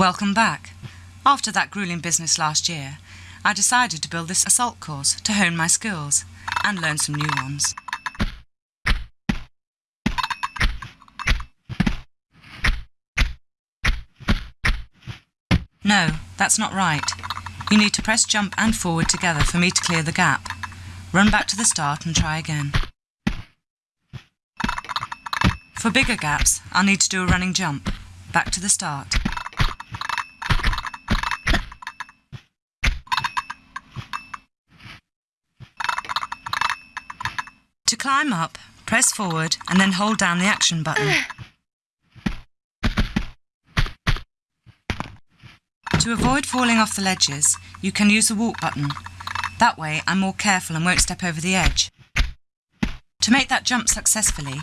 Welcome back. After that grueling business last year, I decided to build this assault course to hone my skills and learn some new ones. No, that's not right. You need to press jump and forward together for me to clear the gap. Run back to the start and try again. For bigger gaps, I'll need to do a running jump. Back to the start. To climb up, press forward and then hold down the action button. To avoid falling off the ledges, you can use the walk button. That way I'm more careful and won't step over the edge. To make that jump successfully,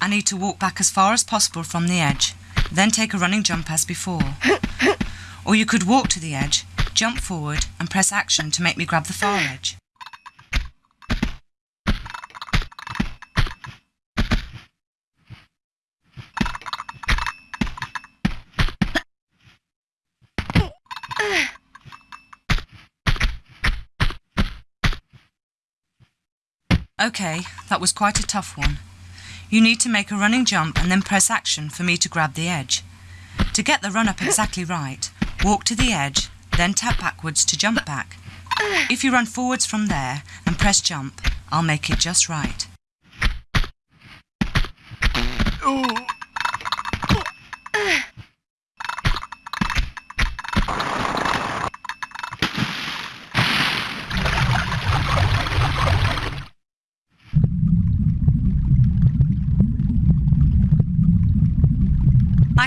I need to walk back as far as possible from the edge, then take a running jump as before. or you could walk to the edge, jump forward and press action to make me grab the far edge. OK, that was quite a tough one. You need to make a running jump and then press action for me to grab the edge. To get the run up exactly right, walk to the edge, then tap backwards to jump back. If you run forwards from there and press jump, I'll make it just right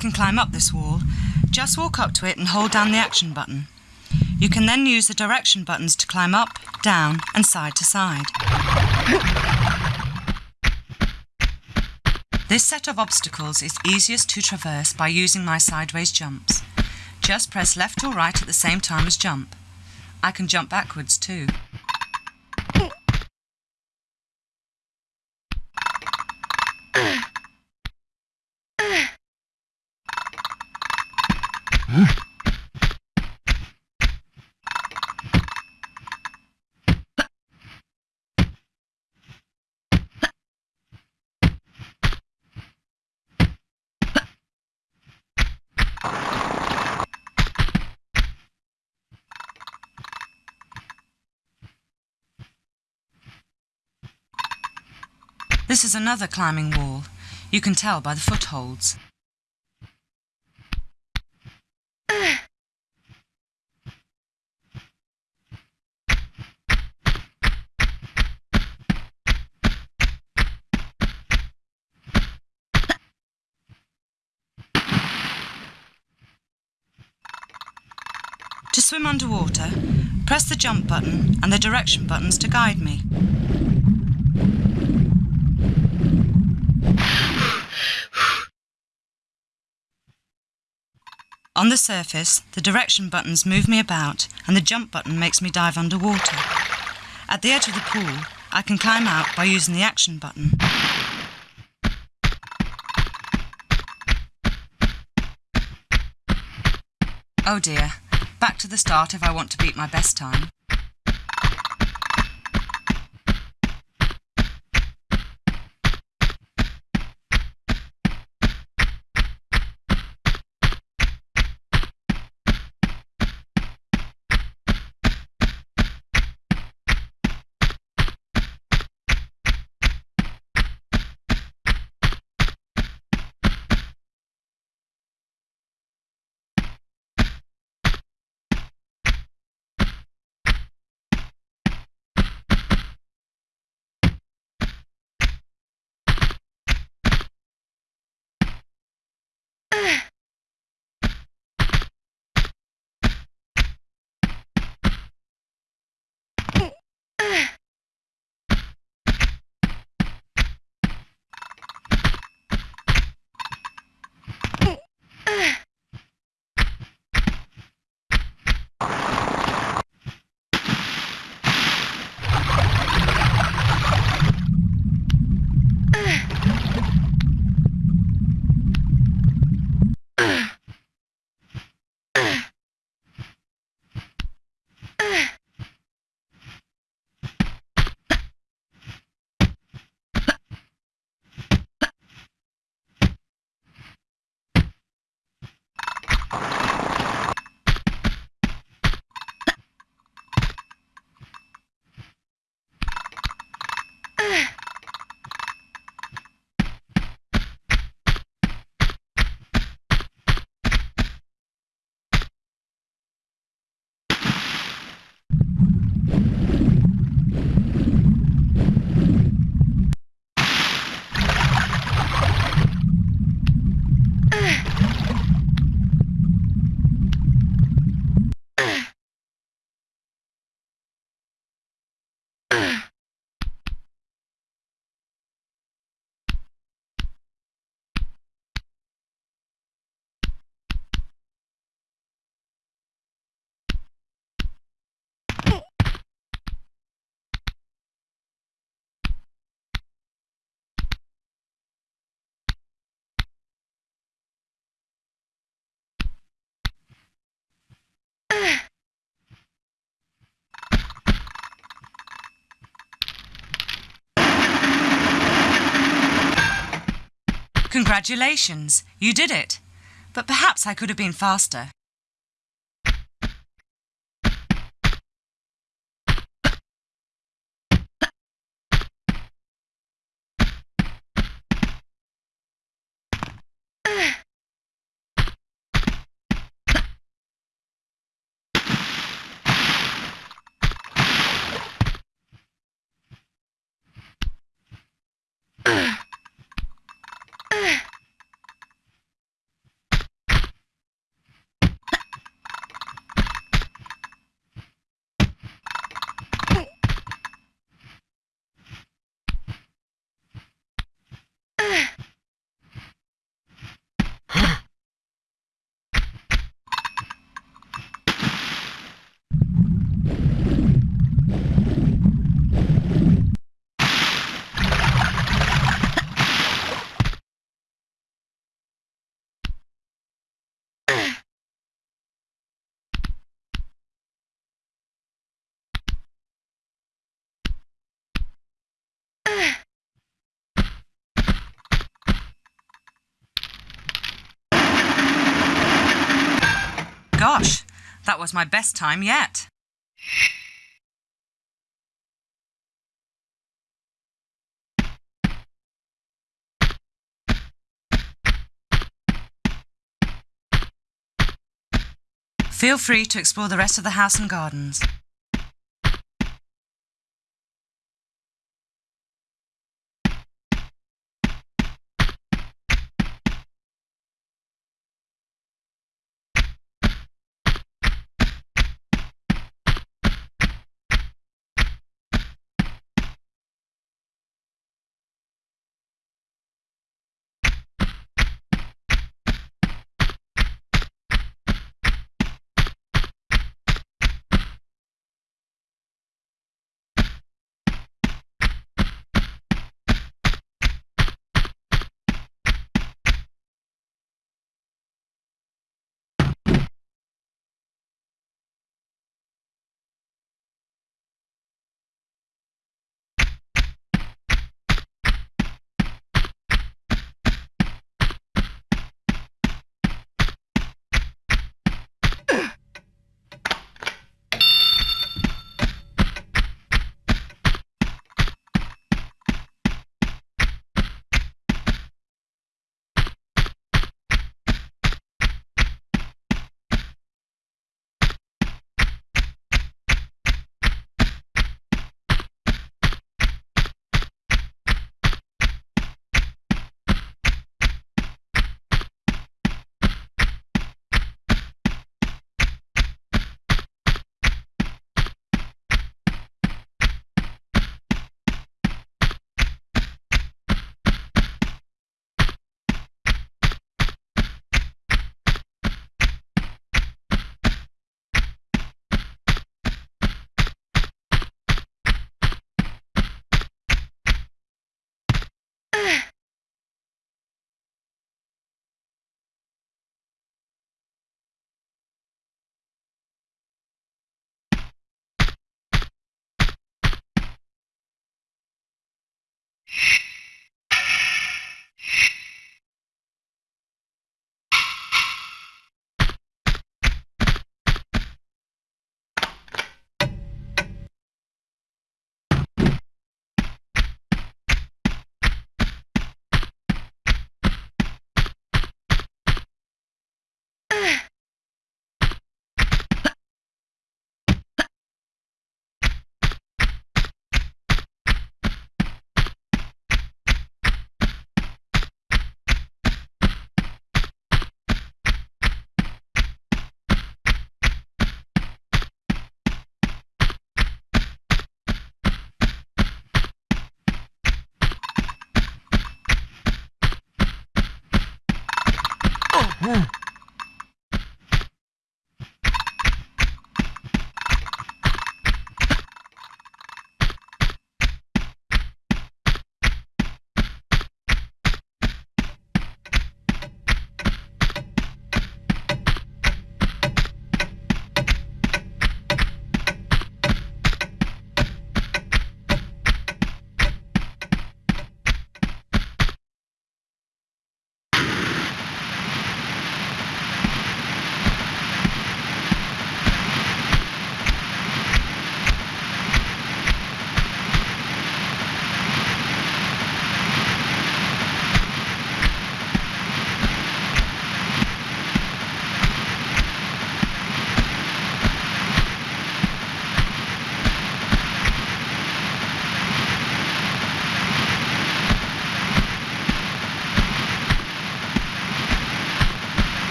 can climb up this wall. Just walk up to it and hold down the action button. You can then use the direction buttons to climb up, down and side to side. This set of obstacles is easiest to traverse by using my sideways jumps. Just press left or right at the same time as jump. I can jump backwards too. This is another climbing wall. You can tell by the footholds. Swim underwater, press the jump button and the direction buttons to guide me. On the surface, the direction buttons move me about and the jump button makes me dive underwater. At the edge of the pool, I can climb out by using the action button. Oh dear, back to the start if I want to beat my best time. Congratulations, you did it. But perhaps I could have been faster. That was my best time yet. Feel free to explore the rest of the house and gardens.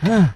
Huh.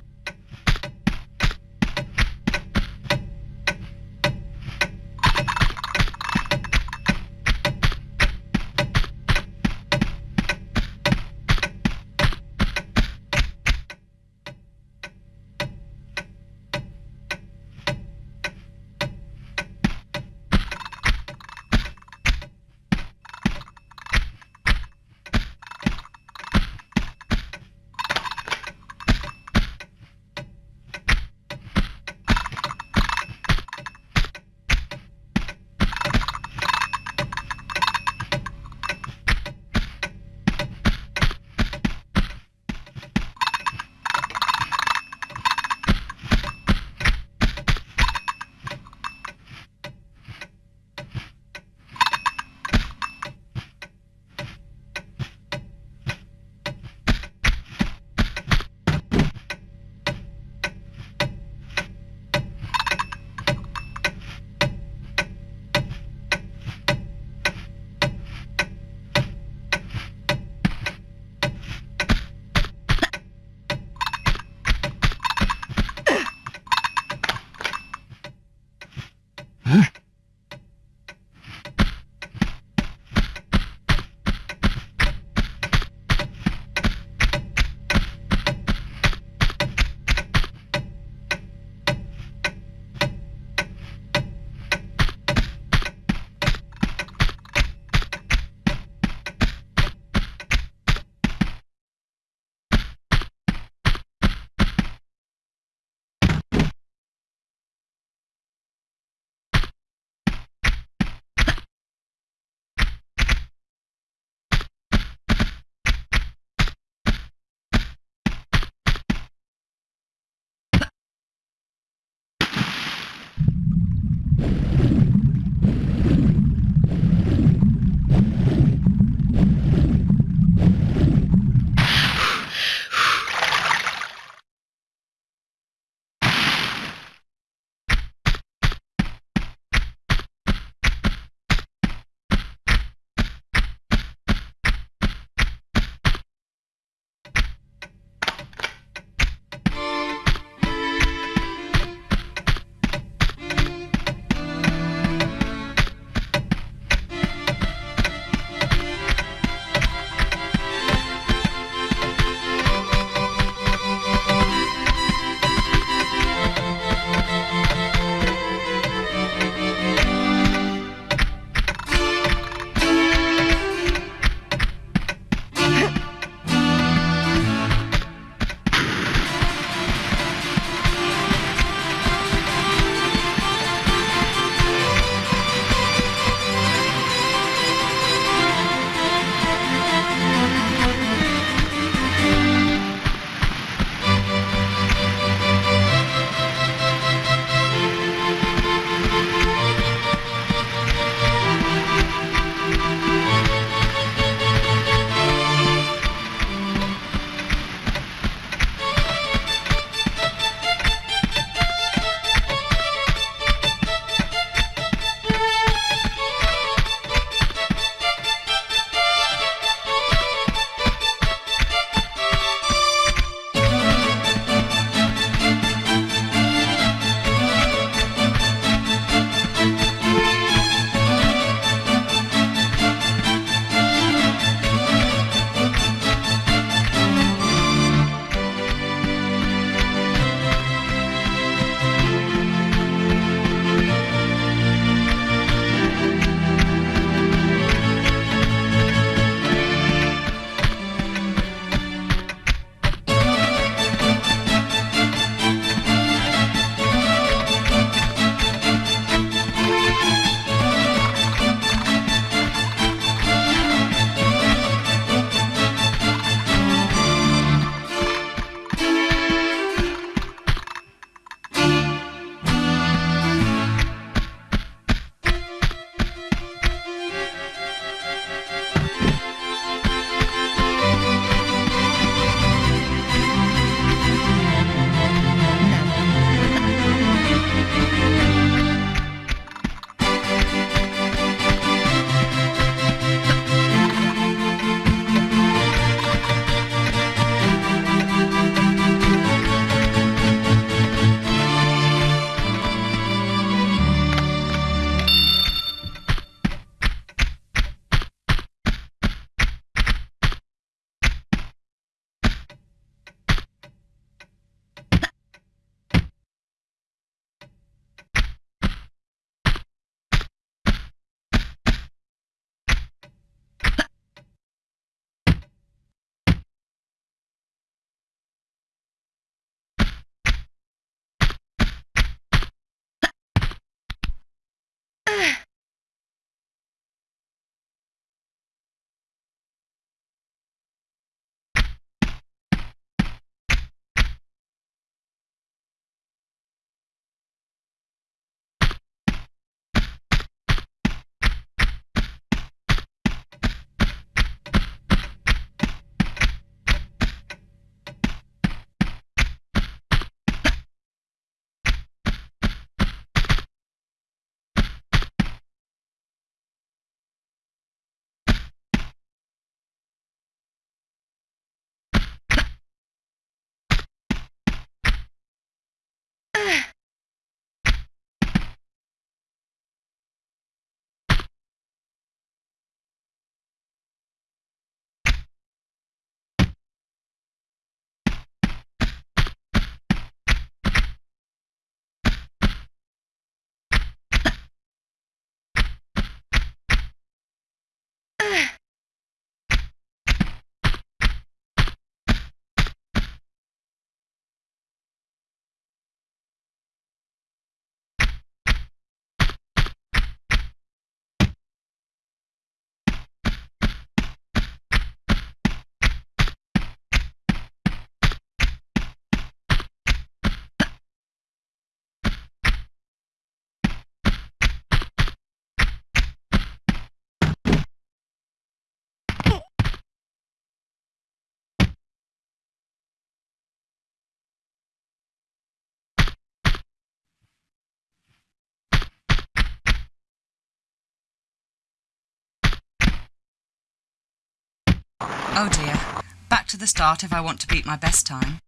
Oh dear. Back to the start if I want to beat my best time.